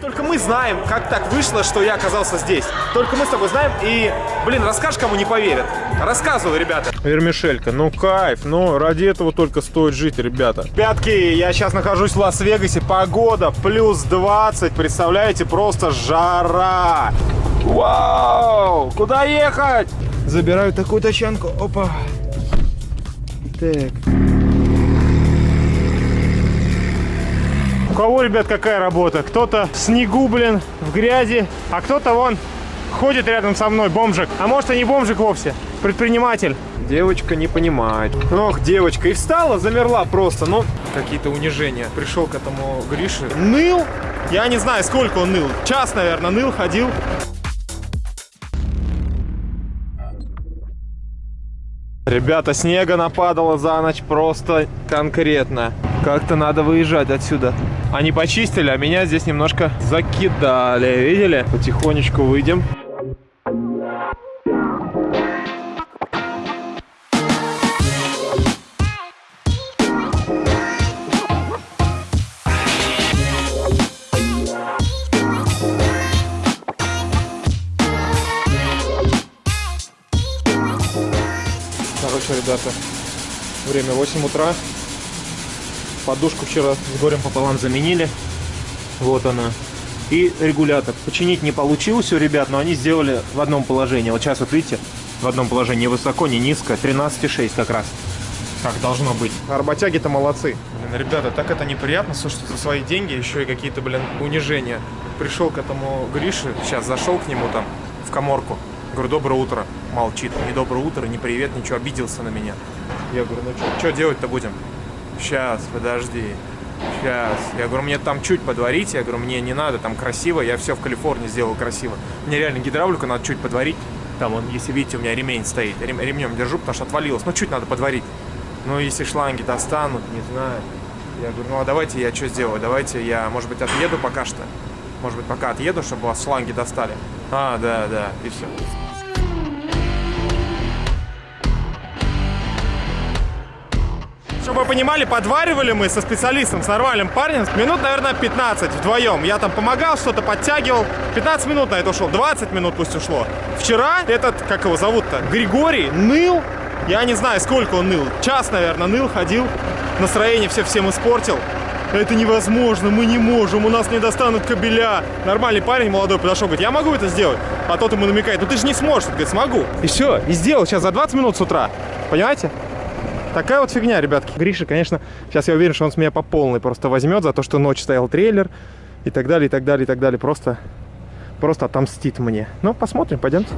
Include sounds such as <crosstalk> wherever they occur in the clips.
Только мы знаем, как так вышло, что я оказался здесь. Только мы с тобой знаем, и, блин, расскажешь, кому не поверят. Рассказывай, ребята. Вермишелька, ну кайф, ну ради этого только стоит жить, ребята. Пятки, я сейчас нахожусь в Лас-Вегасе, погода плюс 20, представляете, просто жара. Вау, куда ехать? Забираю такую тачанку, опа. Так. Кого, ребят, какая работа? Кто-то в снегу, блин, в грязи, а кто-то вон ходит рядом со мной, бомжик. А может и не бомжик вовсе, предприниматель. Девочка не понимает. Ох, девочка, и встала, замерла просто, ну, какие-то унижения. Пришел к этому Грише, ныл, я не знаю, сколько он ныл, час, наверное, ныл, ходил. Ребята, снега нападало за ночь просто конкретно. Как-то надо выезжать отсюда. Они почистили, а меня здесь немножко закидали. Видели? Потихонечку выйдем. Короче, ребята, время 8 утра. Подушку вчера с горем пополам заменили. Вот она. И регулятор. Починить не получилось у ребят, но они сделали в одном положении. Вот сейчас вот видите, в одном положении ни высоко, ни низко. 13,6 как раз. Как должно быть. Работяги-то молодцы. Блин, ребята, так это неприятно, слушайте, за свои деньги еще и какие-то, блин, унижения. Пришел к этому Грише, сейчас зашел к нему там в коморку. Говорю, доброе утро. Молчит. Не доброе утро, не привет, ничего, обиделся на меня. Я говорю, ну что делать-то будем? Сейчас, подожди. Сейчас. Я говорю, мне там чуть подварить. Я говорю, мне не надо, там красиво. Я все в Калифорнии сделал красиво. Мне реально гидравлику надо чуть подварить. Там, он, если видите, у меня ремень стоит. Рем, ремнем держу, потому что отвалилось. Ну, чуть надо подварить. Ну, если шланги достанут, не знаю. Я говорю, ну, а давайте я что сделаю? Давайте я, может быть, отъеду пока что. Может быть, пока отъеду, чтобы вас шланги достали. А, да, да, и все. Чтобы вы понимали, подваривали мы со специалистом, с нормальным парнем, минут, наверное, 15 вдвоем. Я там помогал, что-то подтягивал. 15 минут на это ушло, 20 минут пусть ушло. Вчера этот, как его зовут-то, Григорий ныл. Я не знаю, сколько он ныл. Час, наверное, ныл, ходил. Настроение все всем испортил. Это невозможно, мы не можем, у нас не достанут кабеля. Нормальный парень молодой подошел, говорит, я могу это сделать. А тот ему намекает, ну ты же не сможешь. Говорит, смогу. И все, и сделал сейчас за 20 минут с утра. Понимаете? Такая вот фигня, ребятки. Гриша, конечно, сейчас я уверен, что он с меня по полной просто возьмет за то, что ночь стоял трейлер и так далее, и так далее, и так далее. Просто, просто отомстит мне. Ну, посмотрим, пойдемте.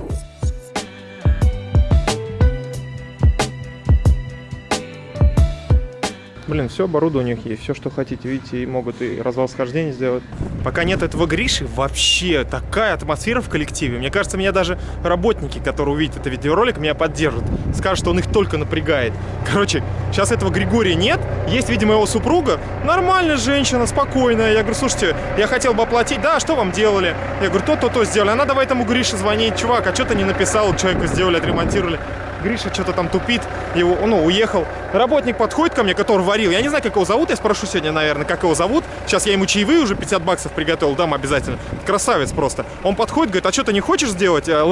Блин, все оборудование у них есть, все, что хотите, видите, и могут и развал схождения сделать. Пока нет этого Гриши, вообще такая атмосфера в коллективе. Мне кажется, меня даже работники, которые увидят это видеоролик, меня поддержат. Скажут, что он их только напрягает. Короче, сейчас этого Григория нет. Есть, видимо, его супруга. Нормальная женщина, спокойная. Я говорю, слушайте, я хотел бы оплатить. Да, что вам делали? Я говорю, то-то-то сделали. Она давай этому Грише звонить. Чувак, а что ты не написал? Человеку сделали, отремонтировали. Гриша что-то там тупит, его, ну, уехал. Работник подходит ко мне, который варил. Я не знаю, как его зовут, я спрошу сегодня, наверное, как его зовут. Сейчас я ему чаевые уже 50 баксов приготовил, дам обязательно. Красавец просто. Он подходит, говорит, а что ты не хочешь сделать э,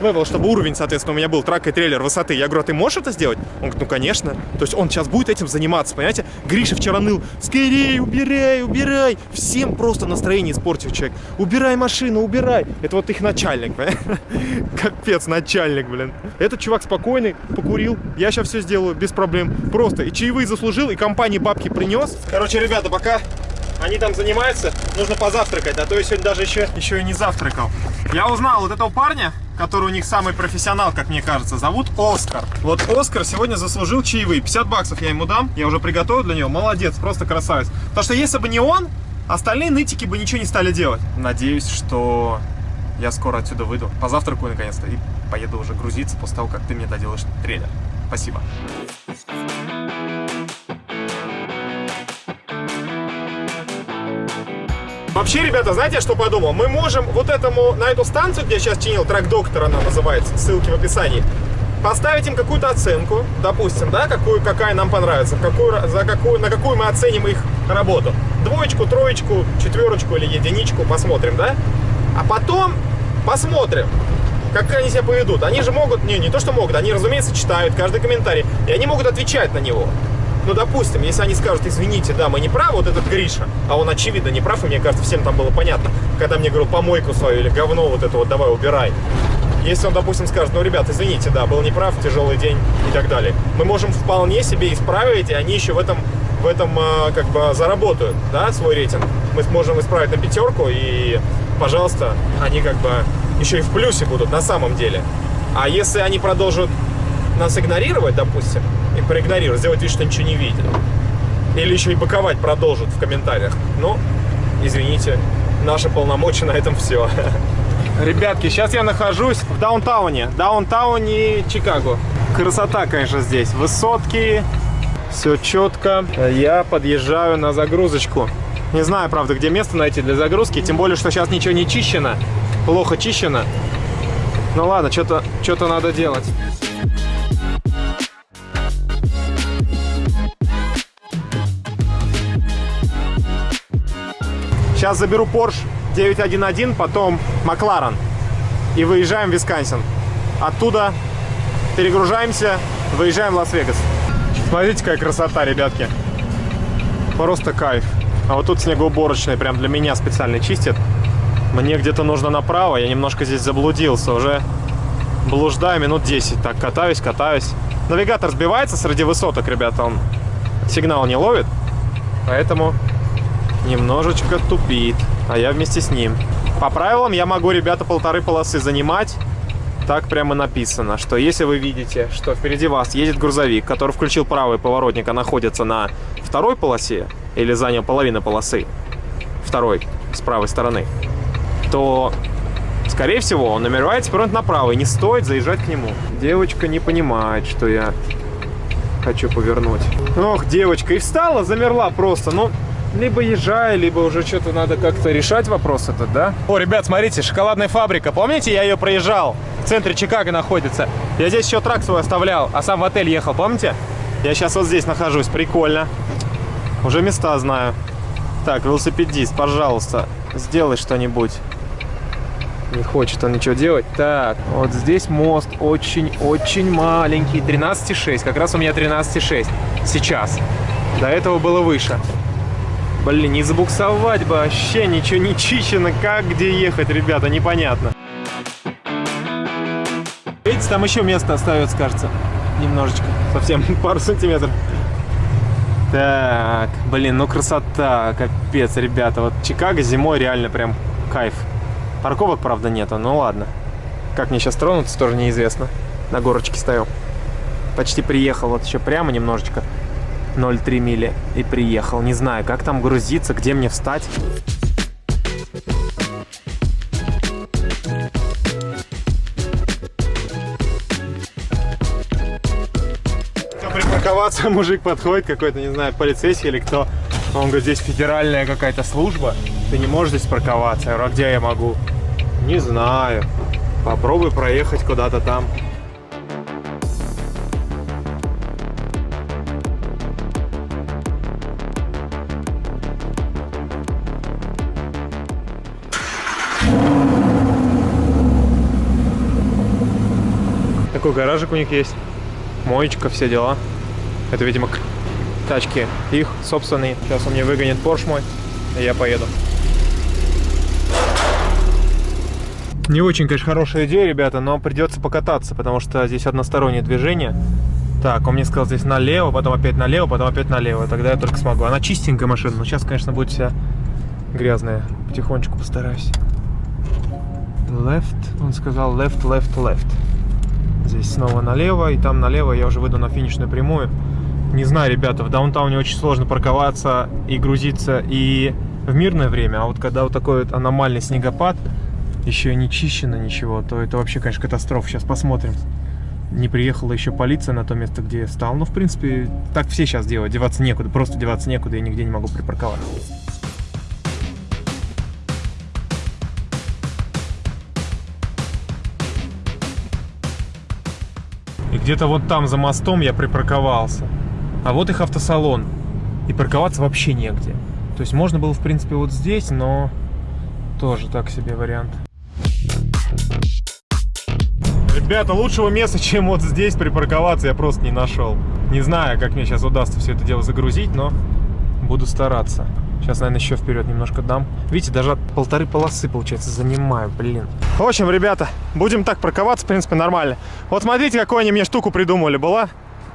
level? чтобы уровень, соответственно, у меня был truck и трейлер высоты. Я говорю, а ты можешь это сделать? Он говорит, ну, конечно. То есть он сейчас будет этим заниматься, понимаете? Гриша вчера ныл, скорее, убирай, убирай. Всем просто настроение испортил человек. Убирай машину, убирай. Это вот их начальник, <laughs> Капец, начальник, блин. Этот чувак спокойный, покурил. Я сейчас все сделаю без проблем. Просто и чаевые заслужил, и компании бабки принес. Короче, ребята, пока они там занимаются, нужно позавтракать, а то я сегодня даже еще, еще и не завтракал. Я узнал вот этого парня, который у них самый профессионал, как мне кажется, зовут Оскар. Вот Оскар сегодня заслужил чаевые. 50 баксов я ему дам, я уже приготовил для него. Молодец, просто красавец. Потому что если бы не он, остальные нытики бы ничего не стали делать. Надеюсь, что я скоро отсюда выйду. Позавтракаю наконец-то и поеду уже грузиться после того, как ты мне доделаешь трейлер. Спасибо. Вообще, ребята, знаете, что подумал? Мы можем вот этому, на эту станцию, где я сейчас чинил, трак доктор она называется, ссылки в описании, поставить им какую-то оценку, допустим, да, какую, какая нам понравится, какую, за какую, на какую мы оценим их работу. Двоечку, троечку, четверочку или единичку, посмотрим, да? А потом посмотрим, как они себя поведут. Они же могут, не, не то что могут, они, разумеется, читают каждый комментарий, и они могут отвечать на него. Ну, допустим, если они скажут, извините, да, мы не правы, вот этот Гриша, а он, очевидно, не прав, и мне кажется, всем там было понятно, когда мне говорил, помойку свою или говно вот это вот давай убирай. Если он, допустим, скажет, ну, ребят, извините, да, был неправ, тяжелый день и так далее, мы можем вполне себе исправить, и они еще в этом, в этом как бы заработают, да, свой рейтинг. Мы сможем исправить на пятерку, и, пожалуйста, они как бы еще и в плюсе будут на самом деле. А если они продолжат нас игнорировать, допустим, и проигнорировать, сделать вид, что ничего не видят, или еще и боковать продолжат в комментариях, ну, извините, наши полномочия на этом все. <laughs> Ребятки, сейчас я нахожусь в даунтауне. Даунтауне Чикаго. Красота, конечно, здесь. Высотки, все четко. Я подъезжаю на загрузочку. Не знаю, правда, где место найти для загрузки. Тем более, что сейчас ничего не чищено. Плохо чищено. Ну ладно, что-то что, -то, надо делать. Сейчас заберу Porsche 911, потом Макларен. И выезжаем в Висконсин. Оттуда перегружаемся, выезжаем в Лас-Вегас. Смотрите, какая красота, ребятки. Просто кайф. А вот тут снегоуборочный прям для меня специально чистят. Мне где-то нужно направо, я немножко здесь заблудился. Уже блуждаю минут 10. Так, катаюсь, катаюсь. Навигатор сбивается среди высоток, ребята. Он сигнал не ловит. Поэтому немножечко тупит а я вместе с ним. По правилам я могу, ребята, полторы полосы занимать. Так прямо написано, что если вы видите, что впереди вас едет грузовик, который включил правый поворотник, а находится на второй полосе, или занял половину полосы, второй, с правой стороны, то, скорее всего, он намеревается повернуть направо, и не стоит заезжать к нему. Девочка не понимает, что я хочу повернуть. Ох, девочка, и встала, замерла просто, ну... Либо езжай, либо уже что-то надо как-то решать вопрос этот, да? О, ребят, смотрите, шоколадная фабрика. Помните, я ее проезжал? В центре Чикаго находится. Я здесь еще трак свой оставлял, а сам в отель ехал, помните? Я сейчас вот здесь нахожусь, прикольно. Уже места знаю. Так, велосипедист, пожалуйста, сделай что-нибудь. Не хочет он ничего делать. Так, вот здесь мост очень-очень маленький. 13,6. Как раз у меня 13,6 сейчас. До этого было выше. Блин, не забуксовать бы, вообще ничего не чищено. Как, где ехать, ребята, непонятно. Видите, там еще место остается, кажется. Немножечко. Совсем <laughs> пару сантиметров. Так, блин, ну красота, капец, ребята. Вот Чикаго зимой реально прям кайф. Парковок, правда, нету, ну ладно. Как мне сейчас тронуться, тоже неизвестно. На горочке стою. Почти приехал, вот еще прямо немножечко. 0,3 мили и приехал. Не знаю, как там грузиться, где мне встать. припарковаться, <laughs> мужик подходит, какой-то, не знаю, полицейский или кто. Он говорит, здесь федеральная какая-то служба, ты не можешь здесь парковаться. Я а где я могу? Не знаю. Попробуй проехать куда-то там. Такой гаражик у них есть. Моечка, все дела. Это, видимо, тачки их собственные. Сейчас он мне выгонит Porsche мой, и я поеду. Не очень, конечно, хорошая идея, ребята, но придется покататься, потому что здесь одностороннее движение. Так, он мне сказал здесь налево, потом опять налево, потом опять налево. Тогда я только смогу. Она чистенькая машина, но сейчас, конечно, будет вся грязная. Потихонечку постараюсь. Left, он сказал left, left, left. Здесь снова налево, и там налево я уже выйду на финишную прямую. Не знаю, ребята, в даунтауне очень сложно парковаться и грузиться и в мирное время, а вот когда вот такой вот аномальный снегопад, еще и не чищено ничего, то это вообще, конечно, катастрофа. Сейчас посмотрим. Не приехала еще полиция на то место, где я стал. Ну, в принципе, так все сейчас делают. Деваться некуда, просто деваться некуда, я нигде не могу припарковаться. Где-то вот там за мостом я припарковался. А вот их автосалон. И парковаться вообще негде. То есть можно было, в принципе, вот здесь, но тоже так себе вариант. Ребята, лучшего места, чем вот здесь припарковаться, я просто не нашел. Не знаю, как мне сейчас удастся все это дело загрузить, но буду стараться. Сейчас, наверное, еще вперед немножко дам. Видите, даже полторы полосы, получается, занимаю, блин. В общем, ребята, будем так парковаться, в принципе, нормально. Вот смотрите, какую они мне штуку придумали. Была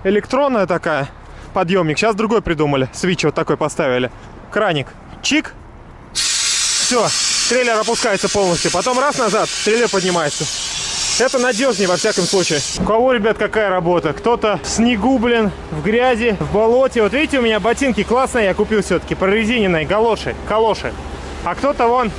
электронная такая, подъемник. Сейчас другой придумали. Свич вот такой поставили. Краник. Чик. Все, трейлер опускается полностью. Потом раз назад, трейлер поднимается. Это надежнее во всяком случае. У кого, ребят, какая работа? Кто-то в снегу, блин, в грязи, в болоте. Вот видите, у меня ботинки классные я купил все-таки, прорезиненные, галоши, калоши. А кто-то вон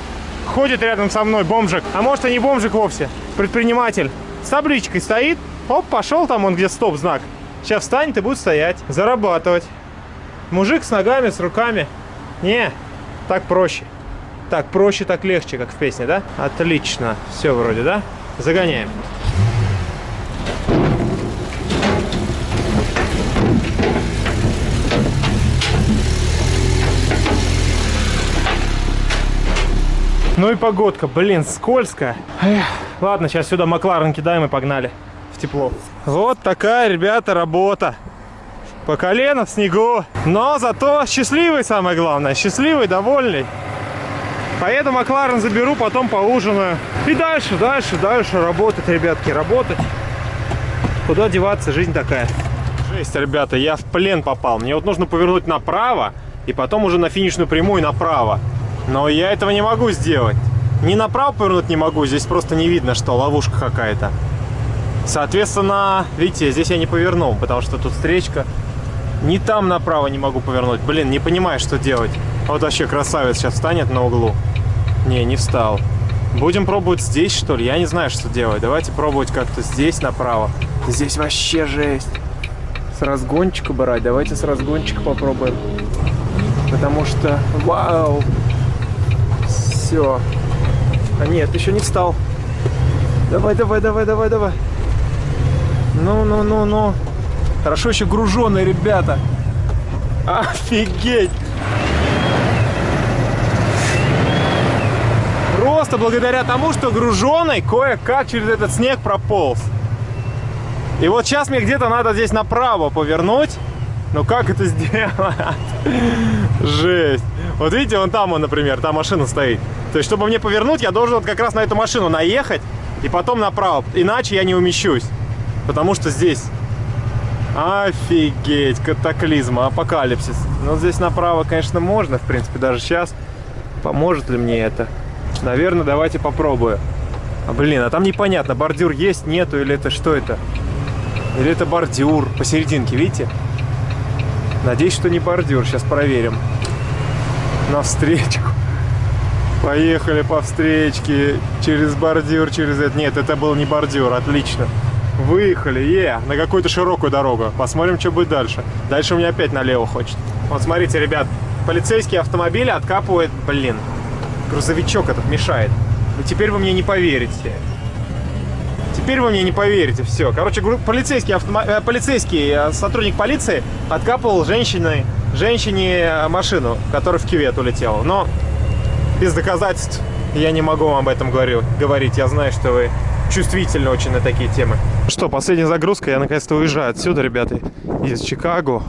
ходит рядом со мной, бомжик. А может и не бомжик вовсе, предприниматель. С табличкой стоит, оп, пошел там он где стоп-знак. Сейчас встанет и будет стоять, зарабатывать. Мужик с ногами, с руками. Не, так проще. Так проще, так легче, как в песне, да? Отлично. Все вроде, да? Загоняем. Ну и погодка, блин, скользко. Эх, ладно, сейчас сюда Макларен кидаем и погнали в тепло. Вот такая, ребята, работа. По колено в снегу. Но зато счастливый, самое главное. Счастливый, довольный. Поеду Макларен заберу, потом поужинаю. И дальше, дальше, дальше работать, ребятки, работать. Куда деваться, жизнь такая. Жесть, ребята, я в плен попал. Мне вот нужно повернуть направо, и потом уже на финишную прямую направо. Но я этого не могу сделать. Ни направо повернуть не могу, здесь просто не видно, что ловушка какая-то. Соответственно, видите, здесь я не повернул, потому что тут встречка. Ни там направо не могу повернуть. Блин, не понимаю, что делать. Вот вообще красавец сейчас встанет на углу. Не, не встал. Будем пробовать здесь, что ли? Я не знаю, что делать. Давайте пробовать как-то здесь направо. Здесь вообще жесть. С разгончика брать. Давайте с разгончика попробуем. Потому что... Вау! Все. А нет, еще не встал. Давай, давай, давай, давай, давай. Ну, ну, ну, ну. Хорошо еще груженые ребята. Офигеть! Просто благодаря тому, что груженый кое-как через этот снег прополз. И вот сейчас мне где-то надо здесь направо повернуть. Но как это сделать? <laughs> Жесть. Вот видите, вон там, например, там машина стоит. То есть, чтобы мне повернуть, я должен вот как раз на эту машину наехать и потом направо. Иначе я не умещусь. Потому что здесь... Офигеть, катаклизм, апокалипсис. Но здесь направо, конечно, можно, в принципе, даже сейчас. Поможет ли мне это? Наверное, давайте попробую. А, блин, а там непонятно, бордюр есть, нету, или это что это? Или это бордюр посерединке, видите? Надеюсь, что не бордюр. Сейчас проверим. На встречку. <laughs> Поехали по встречке. Через бордюр, через это. Нет, это был не бордюр. Отлично. Выехали. Е, на какую-то широкую дорогу. Посмотрим, что будет дальше. Дальше у меня опять налево хочет. Вот смотрите, ребят. Полицейские автомобили откапывают, блин, грузовичок этот мешает. И теперь вы мне не поверите. Теперь вы мне не поверите, все. Короче, полицейский, автомо... Э, полицейский э, сотрудник полиции откапывал женщине, женщине э, машину, которая в кювет улетела. Но без доказательств я не могу вам об этом говорю, говорить. Я знаю, что вы чувствительны очень на такие темы. Что, последняя загрузка. Я наконец-то уезжаю отсюда, ребята, из Чикаго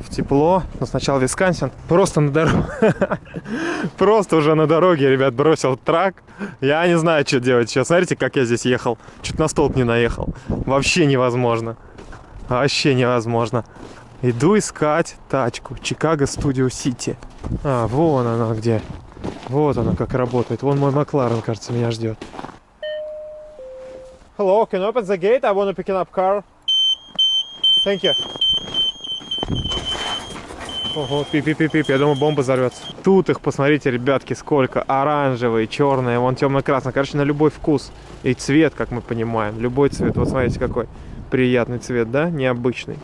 в тепло. Но сначала Висконсин. Просто на дороге. <laughs> Просто уже на дороге, ребят, бросил трак. Я не знаю, что делать сейчас. Смотрите, как я здесь ехал. Чуть на столб не наехал. Вообще невозможно. Вообще невозможно. Иду искать тачку. Чикаго Студио Сити. А, вон она где. Вот она как работает. Вон мой Макларен, кажется, меня ждет. Hello, can you open the gate? I want to pick up car. Thank you. Ого, пип-пип-пип, я думаю, бомба взорвется. Тут их, посмотрите, ребятки, сколько. Оранжевые, черные, вон темно-красный. Короче, на любой вкус. И цвет, как мы понимаем. Любой цвет. Вот смотрите, какой приятный цвет, да? Необычный.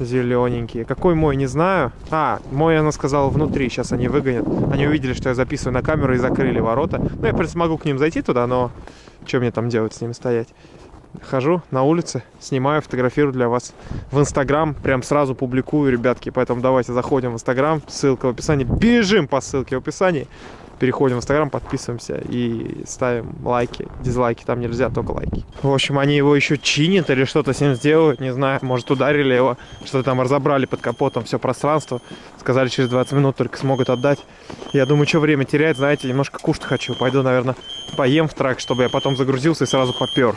Зелененькие. Какой мой, не знаю. А, мой, она сказала, внутри. Сейчас они выгонят. Они увидели, что я записываю на камеру и закрыли ворота. Ну, я, в принципе, могу к ним зайти туда, но... Что мне там делать с ними стоять? хожу на улице, снимаю, фотографирую для вас в Инстаграм, прям сразу публикую, ребятки, поэтому давайте заходим в Инстаграм, ссылка в описании, бежим по ссылке в описании, переходим в Инстаграм, подписываемся и ставим лайки, дизлайки, там нельзя, только лайки. В общем, они его еще чинят или что-то с ним сделают, не знаю, может ударили его, что-то там разобрали под капотом все пространство, сказали через 20 минут только смогут отдать. Я думаю, что время терять, знаете, немножко кушать хочу, пойду, наверное, поем в трак, чтобы я потом загрузился и сразу попер.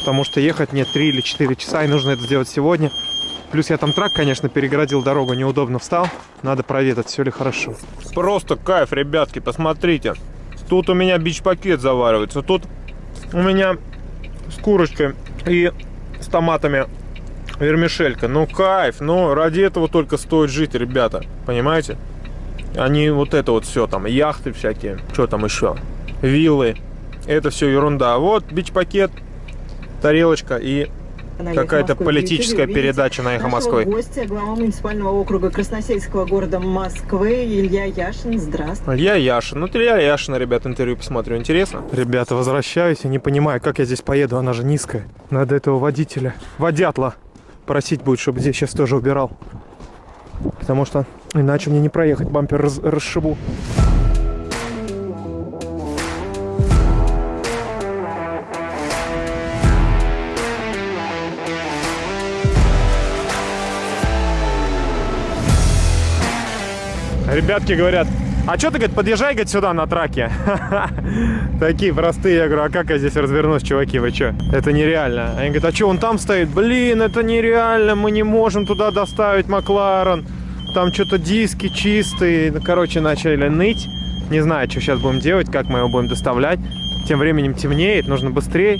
Потому что ехать мне 3 или 4 часа, и нужно это сделать сегодня. Плюс я там трак, конечно, перегородил дорогу, неудобно встал. Надо проверить, все ли хорошо. Просто кайф, ребятки, посмотрите. Тут у меня бич-пакет заваривается. Тут у меня с курочкой и с томатами вермишелька. Ну, кайф. Ну, ради этого только стоит жить, ребята. Понимаете? Они вот это вот все там, яхты всякие. Что там еще? Виллы. Это все ерунда. Вот бич-пакет, тарелочка и какая-то политическая передача на «Эхо Москвы». гостя, глава муниципального округа Красносельского города Москвы Илья Яшин. Здравствуйте. Илья Яшин. Ну, Илья Яшина, ребят, интервью посмотрю. Интересно? Ребята, возвращаюсь и не понимаю, как я здесь поеду. Она же низкая. Надо этого водителя, водятла, просить будет, чтобы здесь сейчас тоже убирал. Потому что иначе мне не проехать, бампер раз расшибу. Ребятки говорят, а что ты, говорит, подъезжай, говорит, сюда на траке. <laughs> Такие простые. Я говорю, а как я здесь развернусь, чуваки, вы что? Это нереально. Они говорят, а что он там стоит? Блин, это нереально, мы не можем туда доставить Макларен. Там что-то диски чистые. Ну, короче, начали ныть. Не знаю, что сейчас будем делать, как мы его будем доставлять. Тем временем темнеет, нужно быстрее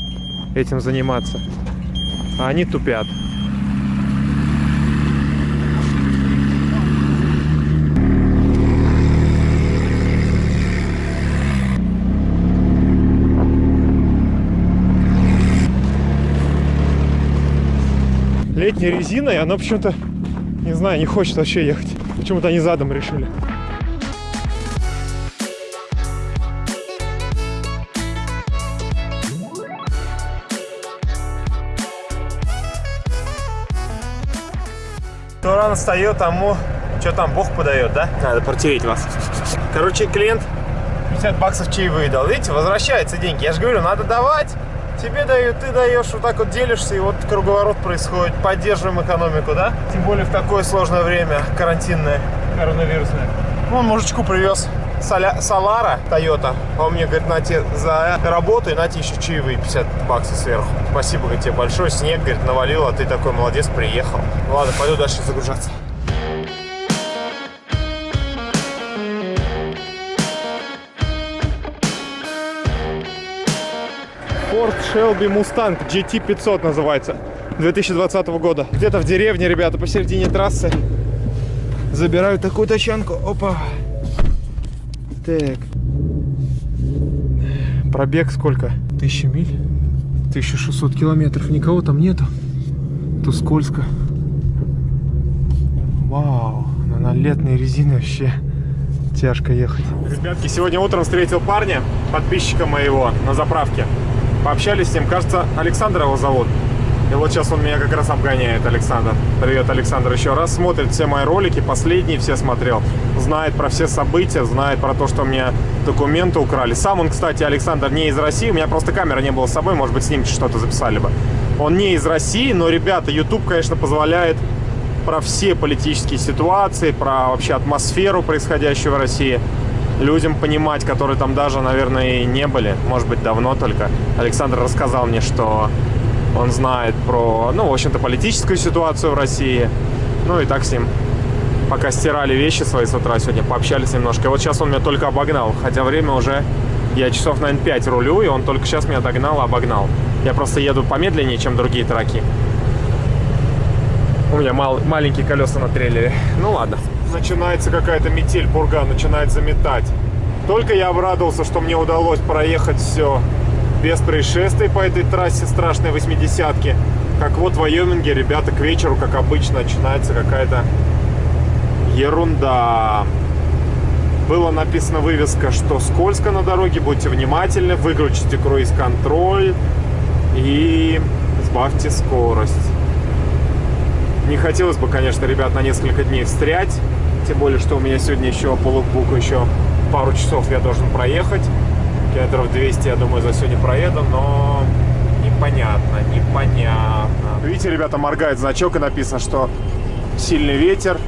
этим заниматься. А они тупят. Летняя резина, и она почему-то, не знаю, не хочет вообще ехать. Почему-то они задом решили. Кто рано встает, тому что там Бог подает, да? Надо протереть вас. Короче, клиент 50 баксов чаевые дал. Видите, возвращаются деньги. Я же говорю, надо давать тебе дают, ты даешь, вот так вот делишься, и вот круговорот происходит. Поддерживаем экономику, да? Тем более в такое сложное время, карантинное, коронавирусное. Ну, он мужичку привез Соля, Солара, Тойота. А он мне говорит, на тебе за работу и на тебе еще чаевые 50 баксов сверху. Спасибо говорит, тебе большое. Снег, говорит, навалил, а ты такой молодец, приехал. Ладно, пойду дальше загружаться. Ford Shelby Mustang GT500 называется. 2020 года. Где-то в деревне, ребята, посередине трассы. Забираю такую тачанку. Опа. Так. Пробег сколько? Тысяча миль? 1600 километров. Никого там нету. Тут скользко. Вау. Ну, на летной резине вообще тяжко ехать. Ребятки, сегодня утром встретил парня, подписчика моего, на заправке. Пообщались с ним, кажется, Александр его зовут. И вот сейчас он меня как раз обгоняет, Александр. Привет, Александр, еще раз. Смотрит все мои ролики, последние все смотрел. Знает про все события, знает про то, что у меня документы украли. Сам он, кстати, Александр, не из России. У меня просто камера не было с собой, может быть, с ним что-то записали бы. Он не из России, но, ребята, YouTube, конечно, позволяет про все политические ситуации, про вообще атмосферу, происходящую в России людям понимать, которые там даже, наверное, и не были, может быть, давно только. Александр рассказал мне, что он знает про, ну, в общем-то, политическую ситуацию в России. Ну, и так с ним пока стирали вещи свои с утра сегодня, пообщались немножко. И вот сейчас он меня только обогнал, хотя время уже, я часов, наверное, 5 рулю, и он только сейчас меня догнал, обогнал. Я просто еду помедленнее, чем другие траки. У меня мал, маленькие колеса на трейлере. Ну ладно начинается какая-то метель, бурга начинает заметать. Только я обрадовался, что мне удалось проехать все без происшествий по этой трассе страшной 80-ки. Как вот в Вайоминге, ребята, к вечеру, как обычно, начинается какая-то ерунда. Была написана вывеска, что скользко на дороге, будьте внимательны, выключите круиз-контроль. И Сбавьте скорость. Не хотелось бы, конечно, ребят, на несколько дней встрять. Тем более, что у меня сегодня еще по лукбуку еще пару часов я должен проехать. Километров 200, я думаю, за сегодня проеду, но непонятно, непонятно. Видите, ребята, моргает значок и написано, что сильный ветер,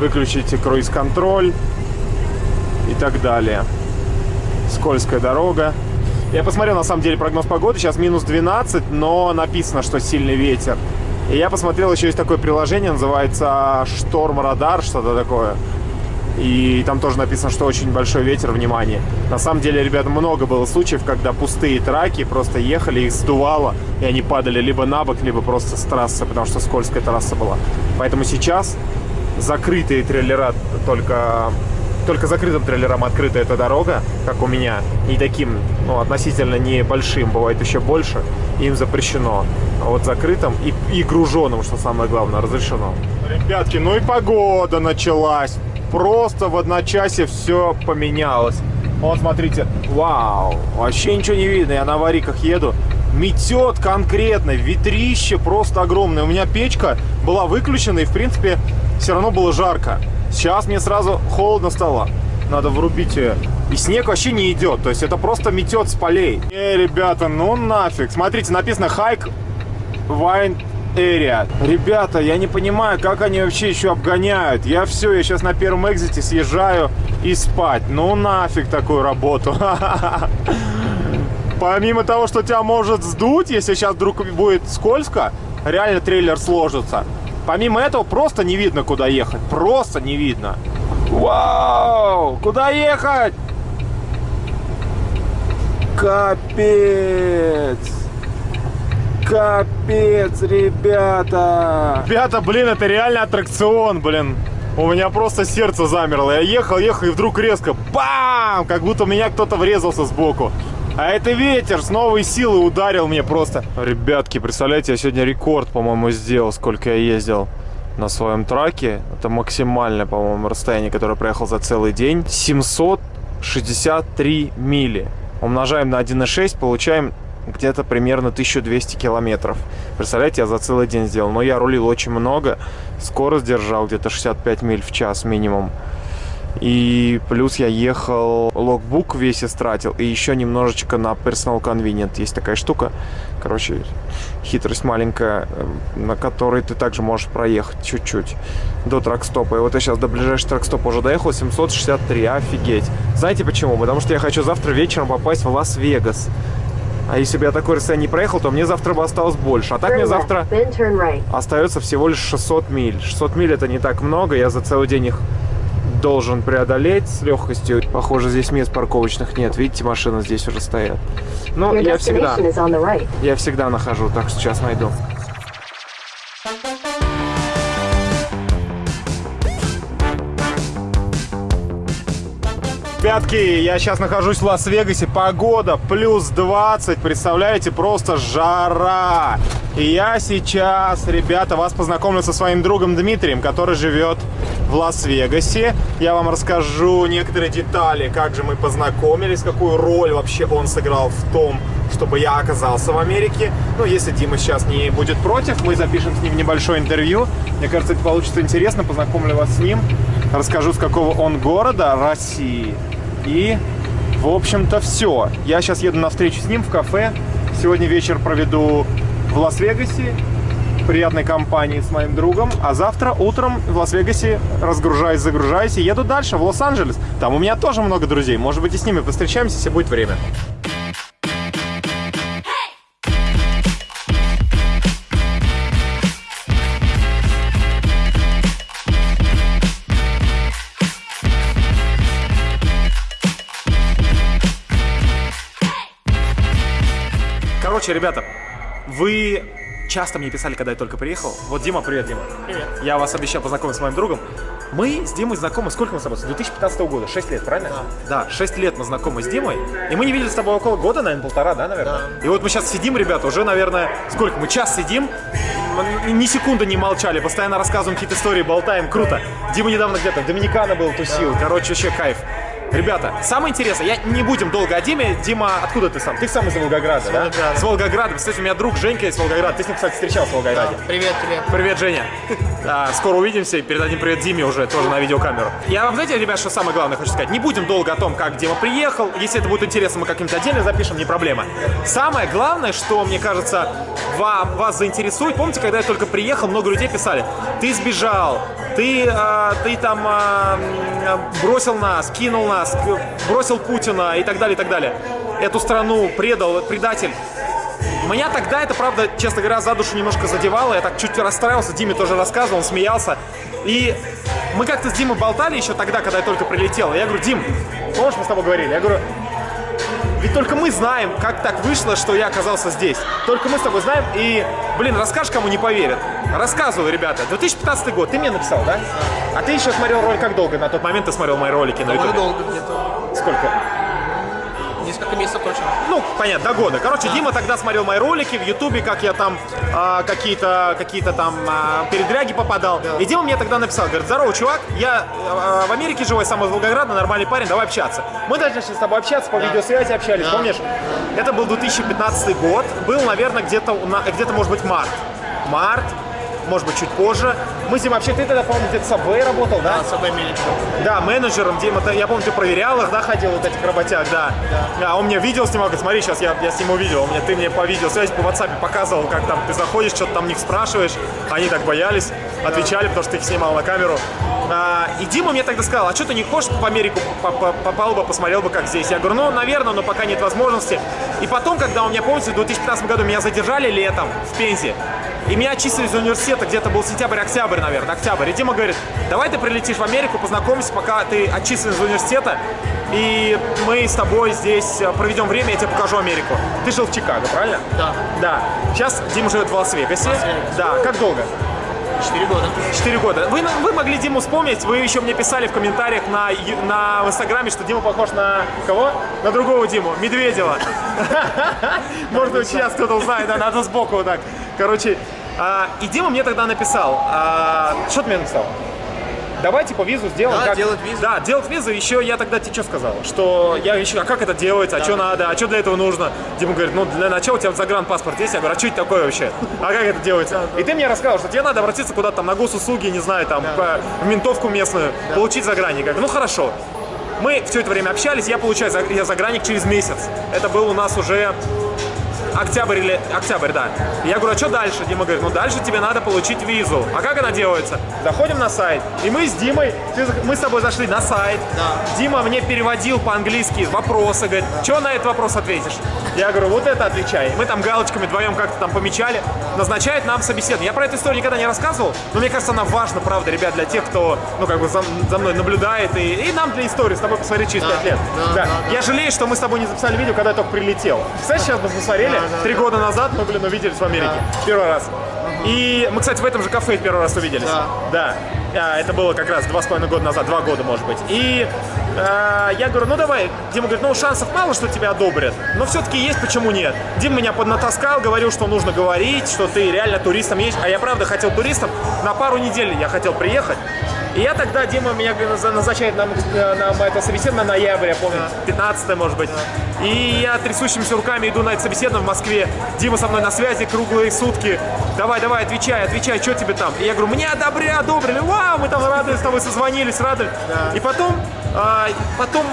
выключите круиз-контроль и так далее. Скользкая дорога. Я посмотрел, на самом деле, прогноз погоды. Сейчас минус 12, но написано, что сильный ветер. И я посмотрел, еще есть такое приложение, называется Шторм Радар, что-то такое. И там тоже написано, что очень большой ветер, внимание. На самом деле, ребята, много было случаев, когда пустые траки просто ехали, их сдувало, и они падали либо на бок, либо просто с трассы, потому что скользкая трасса была. Поэтому сейчас закрытые трейлера только только закрытым трейлерам открыта эта дорога, как у меня, и таким, ну, относительно небольшим, бывает еще больше, им запрещено. А вот закрытым и, и груженным, что самое главное, разрешено. Ребятки, ну и погода началась. Просто в одночасье все поменялось. Вот, смотрите, вау, вообще ничего не видно, я на вариках еду. Метет конкретно, ветрище просто огромное. У меня печка была выключена и, в принципе, все равно было жарко. Сейчас мне сразу холодно стало. Надо врубить ее. И снег вообще не идет. То есть это просто метет с полей. Эй, ребята, ну нафиг. Смотрите, написано Hike Wine Area. Ребята, я не понимаю, как они вообще еще обгоняют. Я все, я сейчас на первом экзите съезжаю и спать. Ну нафиг такую работу. <laughs> Помимо того, что тебя может сдуть, если сейчас вдруг будет скользко, реально трейлер сложится. Помимо этого, просто не видно, куда ехать. Просто не видно. Вау! Куда ехать? Капец! Капец, ребята! Ребята, блин, это реально аттракцион, блин. У меня просто сердце замерло. Я ехал, ехал, и вдруг резко бам! Как будто меня кто-то врезался сбоку. А это ветер с новой силы ударил мне просто. Ребятки, представляете, я сегодня рекорд, по-моему, сделал, сколько я ездил на своем траке. Это максимальное, по-моему, расстояние, которое проехал за целый день. 763 мили. Умножаем на 1,6, получаем где-то примерно 1200 километров. Представляете, я за целый день сделал. Но я рулил очень много, скорость держал где-то 65 миль в час минимум. И плюс я ехал, логбук весь истратил, и еще немножечко на Personal Convenient. Есть такая штука, короче, хитрость маленькая, э, на которой ты также можешь проехать чуть-чуть до тракстопа. И вот я сейчас до ближайшего тракстопа уже доехал, 763, офигеть. Знаете почему? Потому что я хочу завтра вечером попасть в Лас-Вегас. А если бы я такой расстояние не проехал, то мне завтра бы осталось больше. А так мне завтра остается всего лишь 600 миль. 600 миль это не так много, я за целый день их должен преодолеть с легкостью. Похоже, здесь мест парковочных нет. Видите, машины здесь уже стоят. Ну, я всегда, я всегда нахожу, так что сейчас найду. Ребятки, я сейчас нахожусь в Лас-Вегасе. Погода плюс 20. Представляете, просто жара. И я сейчас, ребята, вас познакомлю со своим другом Дмитрием, который живет в Лас-Вегасе. Я вам расскажу некоторые детали, как же мы познакомились, какую роль вообще он сыграл в том, чтобы я оказался в Америке. Ну, если Дима сейчас не будет против, мы запишем с ним небольшое интервью. Мне кажется, это получится интересно. Познакомлю вас с ним. Расскажу, с какого он города России. И, в общем-то, все. Я сейчас еду на встречу с ним в кафе. Сегодня вечер проведу в Лас-Вегасе приятной компании с моим другом, а завтра утром в Лас-Вегасе разгружаюсь, загружаюсь и еду дальше, в Лос-Анджелес. Там у меня тоже много друзей, может быть и с ними повстречаемся, если будет время. Короче, ребята, вы часто мне писали, когда я только приехал. Вот Дима, привет, Дима. Привет. Я вас обещал познакомить с моим другом. Мы с Димой знакомы, сколько мы с тобой? С 2015 года, 6 лет, правильно? Да. Да, 6 лет мы знакомы с Димой. И мы не виделись с тобой около года, наверное, полтора, да, наверное? Да. И вот мы сейчас сидим, ребята, уже, наверное, сколько? Мы час сидим, ни секунды не молчали, постоянно рассказываем какие-то истории, болтаем, круто. Дима недавно где-то в Доминикана был, тусил, короче, вообще кайф. Ребята, самое интересное, я не будем долго о Диме. Дима, откуда ты сам? Ты сам из Волгограда, да? Волгограда. С Волгограда. Кстати, у меня друг Женька из Волгограда. Ты с ним, кстати, встречался в Волгограде. Привет, привет. Привет, Женя. <laughs> А, скоро увидимся и передадим привет Диме уже, тоже на видеокамеру. Я вам, знаете, ребят, что самое главное хочу сказать? Не будем долго о том, как Дима приехал. Если это будет интересно, мы как-нибудь отдельно запишем, не проблема. Самое главное, что, мне кажется, вам, вас заинтересует. Помните, когда я только приехал, много людей писали, ты сбежал, ты, а, ты там а, бросил нас, кинул нас, бросил Путина и так далее, и так далее. Эту страну предал, предатель. Меня тогда это, правда, честно говоря, за душу немножко задевало. Я так чуть расстраивался, Диме тоже рассказывал, он смеялся. И мы как-то с Димой болтали еще тогда, когда я только прилетел. Я говорю, Дим, помнишь, мы с тобой говорили? Я говорю, ведь только мы знаем, как так вышло, что я оказался здесь. Только мы с тобой знаем. И, блин, расскажешь, кому не поверят. Рассказываю, ребята. 2015 год, ты мне написал, да? А ты еще смотрел ролик как долго? На тот момент ты смотрел мои ролики на ютубе? долго где-то. Сколько? Несколько месяцев точно. Ну, понятно, до года. Короче, Дима тогда смотрел мои ролики в Ютубе, как я там а, какие-то какие-то там а, передряги попадал. И Дима мне тогда написал, говорит, здорово, чувак, я а, в Америке живу, я сам из Волгограда, нормальный парень, давай общаться. Мы даже начали с тобой общаться, по видеосвязи общались, помнишь? Это был 2015 год, был, наверное, где-то, где-то, может быть, март. Март, может быть, чуть позже. Мы с Димой вообще, ты тогда, по-моему, где-то в Subway работал, да? Да, с собой менеджером. Да, менеджером, Дима, я помню, ты проверял их, да, ходил вот этих работяг, да. А он мне видео снимал, говорит, смотри, сейчас я, я сниму видео, он мне, ты мне по видеосвязи, по WhatsApp показывал, как там ты заходишь, что-то там них спрашиваешь, они так боялись, отвечали, потому что ты их снимал на камеру. А, и Дима мне тогда сказал, а что ты не хочешь в Америку по- по- попал бы, посмотрел бы, как здесь? Я говорю, ну, наверное, но пока нет возможности. И потом, когда у меня, помните, в 2015 году меня задержали летом в Пензе, и меня отчислили из университета, где-то был сентябрь-октябрь, наверное, октябрь. И Дима говорит, давай ты прилетишь в Америку, познакомимся, пока ты отчислен из университета, и мы с тобой здесь э, проведем время, я тебе покажу Америку. Ты жил в Чикаго, правильно? Да. Да. Сейчас Дима живет в Лас-Вегасе. Лас-Вегасе. Да. Как долго? Четыре года. Четыре года. Вы, вы могли Диму вспомнить, вы еще мне писали в комментариях на, на Инстаграме, что Дима похож на кого? На другого Диму, Медведева. <laughs> Может быть, сейчас кто-то узнает, да, надо сбоку вот так. Короче, а, и Дима мне тогда написал, а, что ты мне написал? Давай, типа, визу сделаем. Да, делать визу. Да, делать визу. Еще я тогда тебе что сказал? Что я еще, а как это делается, а что надо, а что для этого нужно? Дима говорит, ну, для начала у тебя загранпаспорт есть. Я говорю, а что это такое вообще? А как это делается? И ты мне рассказал, что тебе надо обратиться куда-то там на госуслуги, не знаю, там, по- в ментовку местную, получить загранник. Я говорю, ну, хорошо. Мы все это время общались, я получаю я загранник через месяц. Это был у нас уже октябрь или октябрь, да. Я говорю, а что дальше? Дима говорит, ну дальше тебе надо получить визу. А как она делается? Заходим на сайт, и мы с Димой, ты мы с тобой зашли на сайт. Да. Дима мне переводил по-английски вопросы, говорит, что на этот вопрос ответишь? Я говорю, вот это отвечай. Мы там галочками вдвоем как-то там помечали. Назначает нам собеседование. Я про эту историю никогда не рассказывал, но мне кажется, она важна, правда, ребят, для тех, кто, ну, как бы за, за мной наблюдает, и, и нам для истории с тобой посмотреть через Да, 5 лет. да, да, Я жалею, что мы с тобой не записали видео, когда я только прилетел. Кстати, сейчас бы посмотрели, Да, да, три года назад мы, блин, увиделись в Америке. Первый раз. И мы, кстати, в этом же кафе первый раз увиделись. Да. Да. А, это было как раз два с половиной года назад, два года, может быть. И а, я говорю, ну давай. Дима говорит, ну шансов мало, что тебя одобрят. Но все-таки есть, почему нет. Дима меня поднатаскал, говорил, что нужно говорить, что ты реально туристом едешь. А я правда хотел туристом. На пару недель я хотел приехать. И я тогда, Дима меня назначает нам, э, нам это собеседование на ноябрь, я помню, 15 может быть. И я трясущимися руками иду на это собеседование в Москве. Дима со мной на связи круглые сутки. Давай, давай, отвечай, отвечай, что тебе там? И я говорю, мне одобрили, одобрили, вау, мы там рады с тобой созвонились, рады. И потом, а, потом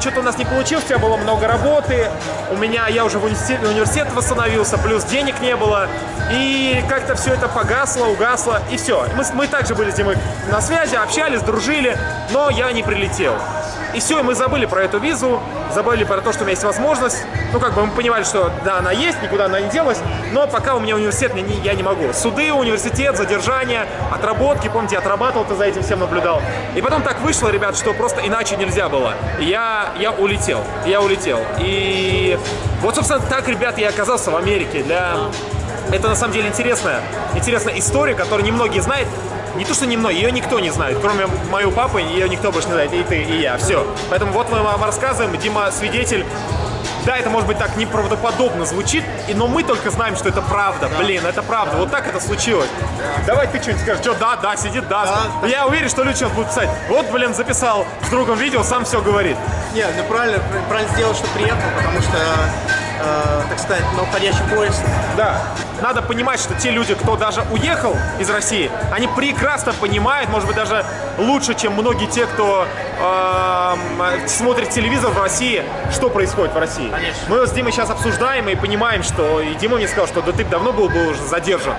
что-то у нас не получилось, у тебя было много работы, у меня, я уже в университет, университет восстановился, плюс денег не было. И как-то все это погасло, угасло, и все. Мы, мы также были с Димой на связи, общались, дружили, но я не прилетел. И все, и мы забыли про эту визу, забыли про то, что у меня есть возможность. Ну, как бы мы понимали, что да, она есть, никуда она не делась, но пока у меня университет, я не, могу. Суды, университет, задержание, отработки, помните, отрабатывал, ты за этим всем наблюдал. И потом так вышло, ребят, что просто иначе нельзя было. Я, я улетел, я улетел. И вот, собственно, так, ребят, я оказался в Америке. Для... Это на самом деле интересная, интересная история, которую немногие знают. Не то, что немного, ее никто не знает, кроме моего папы, ее никто больше не знает, и ты, и я, все. Поэтому вот мы вам рассказываем, Дима свидетель. Да, это может быть так неправдоподобно звучит, но мы только знаем, что это правда. Блин, это правда. Вот так это случилось. Давай ты что-нибудь скажешь. Что, да, да, сидит, да. Я уверен, что люди сейчас будут писать. Вот, блин, записал с другом видео, сам все говорит. Нет, ну правильно, правильно сделал, что приехал, потому что, э, так сказать, на уходящий поезд. Да. Надо понимать, что те люди, кто даже уехал из России, они прекрасно понимают, может быть, даже лучше, чем многие те, кто эм, смотрит телевизор в России, что происходит в России. Конечно. Мы с Димой сейчас обсуждаем и понимаем, что... И Дима мне сказал, что да ты бы давно был бы уже задержан.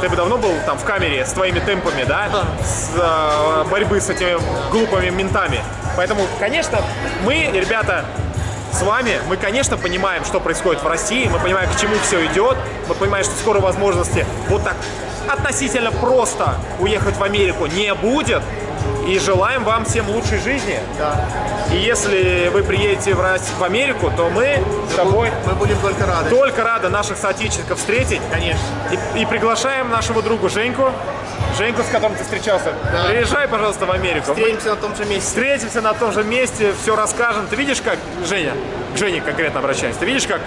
Ты бы давно был там в камере с твоими темпами, да? Да. С э, борьбы с этими глупыми ментами. Поэтому, конечно, мы, ребята, с вами, мы, конечно, понимаем, что происходит в России, мы понимаем, к чему все идет, мы понимаем, что скоро возможности вот так относительно просто уехать в Америку не будет, и желаем вам всем лучшей жизни. Да. И если вы приедете в, Рос- в Америку, то мы с тобой Мы будем только рады. только рады наших соотечественников встретить. Конечно. И, и приглашаем нашего друга Женьку, Женьку, с которым ты встречался. Да. Приезжай, пожалуйста, в Америку. Встретимся на том же месте. Встретимся на том же месте, все расскажем. Ты видишь, как, Женя, к Жене конкретно обращаюсь, ты видишь, как,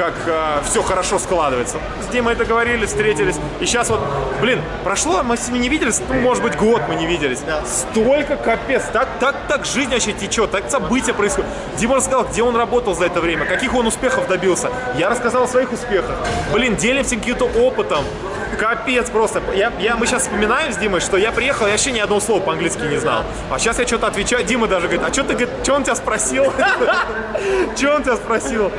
как все хорошо складывается? С Димой договорились, встретились. И сейчас вот, блин, прошло, мы с ними не виделись, ну, может быть, год мы не виделись. Да. Столько капец, так, так, так жизнь вообще течет, так события происходят. Дима рассказал, где он работал за это время, каких он успехов добился. Я рассказал о своих успехах. Блин, делимся каким-то опытом. Капец просто. Я, я, мы сейчас вспоминаем с Димой, что я приехал, я вообще ни одного слова по-английски не знал. А сейчас я что-то отвечаю. Дима даже говорит, а что ты, говорит, что он тебя спросил? <laughs> Что он тебя спросил?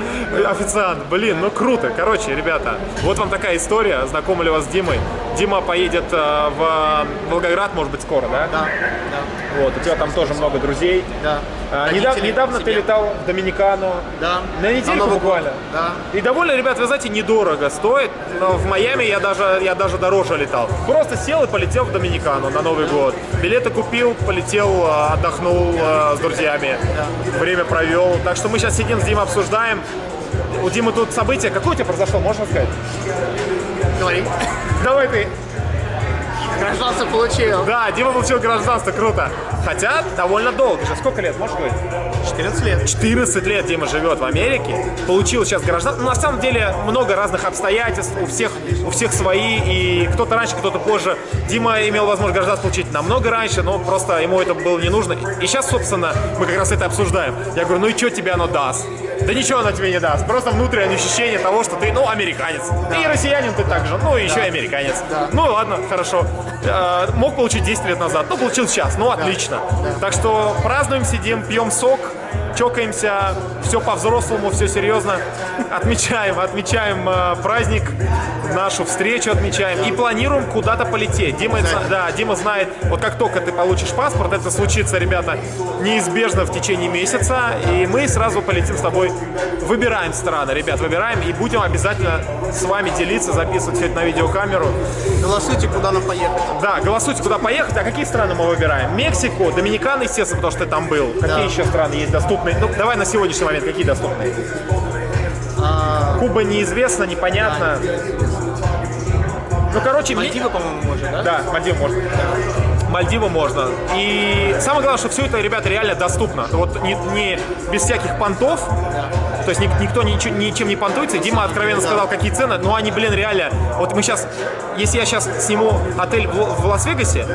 Официант. Блин, ну круто. Короче, ребята, вот вам такая история. Знакомили вас с Димой. Дима поедет э, в Волгоград, может быть, скоро, да? Да, Вот, у тебя там тоже много друзей. да. А, Родители недавно, недавно ты летал в Доминикану. Да. На недельку Новый год. буквально. Да. И довольно, ребят, вы знаете, недорого стоит. Но в Майами я даже, я даже дороже летал. Просто сел и полетел в Доминикану на Новый год. Билеты купил, полетел, э, отдохнул э, с друзьями. Время провел. Так что мы сейчас сидим с Димой, обсуждаем. У Димы тут событие. Какое у тебя произошло, можно сказать? Говори. Давай ты. Гражданство получил. Да, Дима получил гражданство, круто. Хотя довольно долго же. Сколько лет, можешь говорить? 14 лет. 14 лет Дима живет в Америке, получил сейчас гражданство. Ну, на самом деле много разных обстоятельств, у всех, у всех свои, и кто-то раньше, кто-то позже. Дима имел возможность гражданство получить намного раньше, но просто ему это было не нужно. И сейчас, собственно, мы как раз это обсуждаем. Я говорю, ну и что тебе оно даст? Да ничего оно тебе не даст. Просто внутреннее ощущение того, что ты, ну, американец. Ты и россиянин ты также, ну, и еще и американец. Ну, ладно, хорошо. Э, мог получить 10 лет назад, ну, получил сейчас, ну, отлично. Так что празднуем, сидим, пьем сок, чокаемся, все по-взрослому, все серьезно. Отмечаем, отмечаем э, праздник, нашу встречу отмечаем и планируем куда-то полететь. Дима, да, Дима знает, вот как только ты получишь паспорт, это случится, ребята, неизбежно в течение месяца, и мы сразу полетим с тобой, выбираем страны, ребят, выбираем, и будем обязательно с вами делиться, записывать все это на видеокамеру. Голосуйте, куда нам поехать. Да, голосуйте, куда поехать. А какие страны мы выбираем? Мексику, Доминикана, естественно, потому что ты там был. Какие еще страны есть доступные? Ну, давай на сегодняшний момент, какие доступные? А, Куба неизвестно, непонятно. Ну, короче, Мальдивы, по-моему, можно, да? Да, Мальдивы можно. Мальдивы можно. И самое главное, что все это, ребята, реально доступно. Вот не, не без всяких понтов. То есть ник- никто ничего- ничем не понтуется. Дима откровенно сказал, какие цены. Но они, блин, реально. Вот мы сейчас, если я сейчас сниму отель в, в Лас-Вегасе,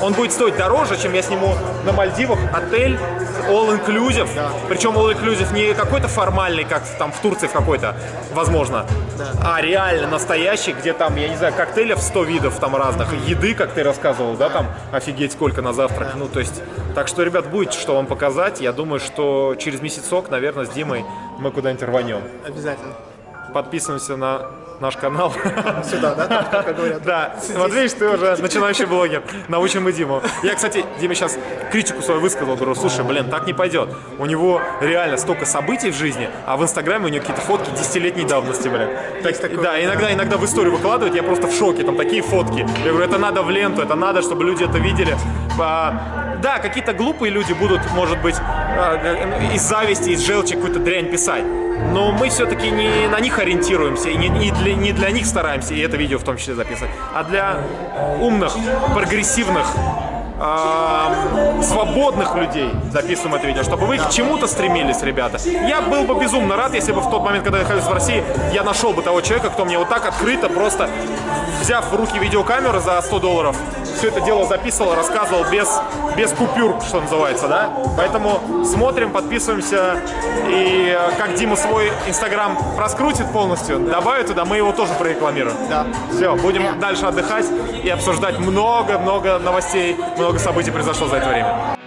он будет стоить дороже, чем я сниму на Мальдивах отель all inclusive. Причем all inclusive не какой-то формальный, как там в Турции в какой-то, возможно, а реально настоящий, где там, я не знаю, коктейлев 100 видов там разных, еды, как ты рассказывал, да, там офигеть сколько на завтрак. Ну, то есть, так что, ребят, будет что вам показать. Я думаю, что через месяцок, наверное, с Димой мы куда-нибудь рванем. Обязательно. Подписываемся на наш канал. <laughs> Сюда, да? Там, как говорят. Да, вот видишь, ты уже начинающий блогер. Научим и Диму. Я, кстати, Диме сейчас критику свою высказал. Говорю, слушай, блин, так не пойдет. У него реально столько событий в жизни, а в Инстаграме у него какие-то фотки десятилетней давности, блин. Так, такое, да, иногда, иногда в историю выкладывают, я просто в шоке. Там такие фотки. Я говорю, это надо в ленту, это надо, чтобы люди это видели. Да, какие-то глупые люди будут, может быть, а, э, из зависти, из желчи какую-то дрянь писать. Но мы все-таки не на них ориентируемся, и не, не для, не для них стараемся, и это видео в том числе записывать, а для умных, прогрессивных э, свободных людей записываем это видео, чтобы вы к чему-то стремились, ребята. Я был бы безумно рад, если бы в тот момент, когда я находился в России, я нашел бы того человека, кто мне вот так открыто, просто взяв в руки видеокамеру за 100 долларов, все это дело записывал, рассказывал без, без купюр, что называется, да? Поэтому смотрим, подписываемся, и э, как Дима свой инстаграм раскрутит полностью, добавит туда, мы его тоже прорекламируем. Да. Все, будем дальше отдыхать и обсуждать много-много новостей, много событий произошло за это время.